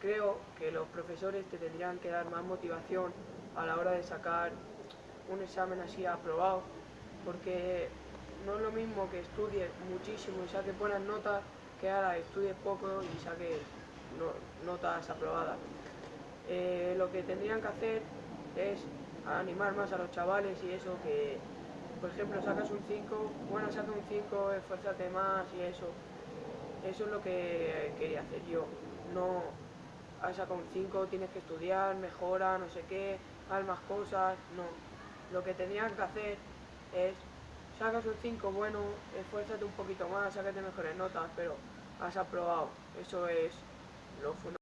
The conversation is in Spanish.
creo que los profesores te tendrían que dar más motivación a la hora de sacar un examen así aprobado, porque no es lo mismo que estudies muchísimo y saques buenas notas que ahora estudies poco y saques notas aprobadas. Eh, lo que tendrían que hacer es animar más a los chavales y eso que, por ejemplo, sacas un 5, bueno, saca un 5, esfuérzate más y eso. Eso es lo que quería hacer yo. No, has sacado un 5, tienes que estudiar, mejora, no sé qué, haz más cosas, no. Lo que tendrían que hacer es, sacas un 5, bueno, esfuérzate un poquito más, sácate mejores notas, pero has aprobado. Eso es lo fundamental.